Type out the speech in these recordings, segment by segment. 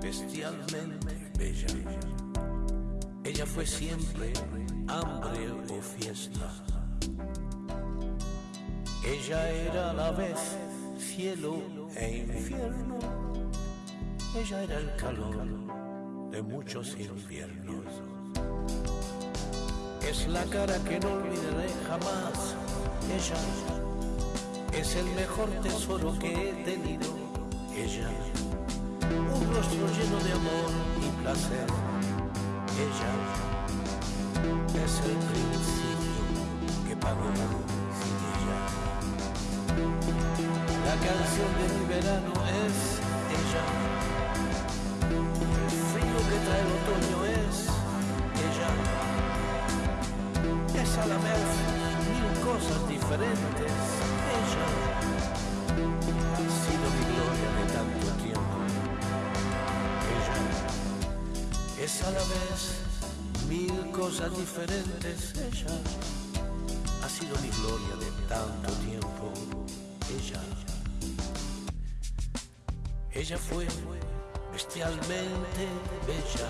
bestialmente bella. Ella fue siempre hambre o fiesta. Ella era a la vez cielo e infierno. Ella era el calor de muchos inviernos. Es la cara que no olvidaré jamás. Ella es el mejor tesoro que he tenido. Ella, un rostro lleno de amor y placer. Ella es el principio que pagó ella. La canción de mi verano es ella. El frío que trae el otoño es ella. Es a la vez mil cosas diferentes. Ella es a la vez mil cosas diferentes. Ella ha sido mi gloria de tanto tiempo. Ella, ella fue bestialmente bella.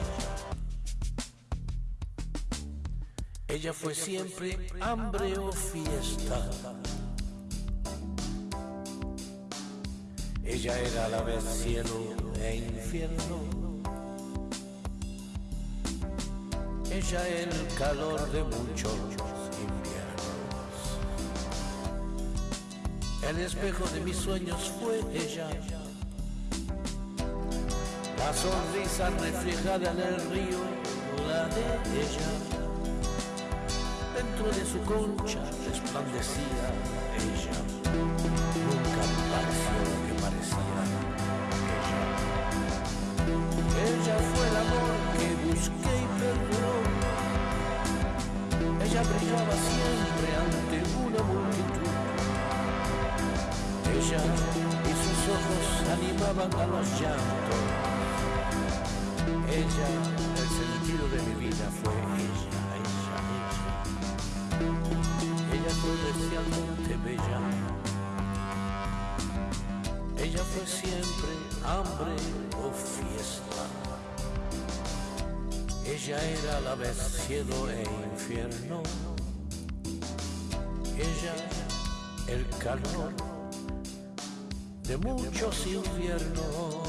Ella fue siempre hambre o fiesta. Ella era a la vez cielo e infierno. El calor de muchos inviernos. El espejo de mis sueños fue ella. La sonrisa reflejada en el río, la de ella. Dentro de su concha resplandecía ella. Nunca pareció brillaba siempre ante una multitud. Ella y sus ojos animaban a los llantos. Ella, el sentido de mi vida fue ella, ella, ella. Ella fue especialmente bella. Ella fue siempre hambre o fiesta. Ella era a la vez cielo e infierno. Ella, el calor de muchos inviernos.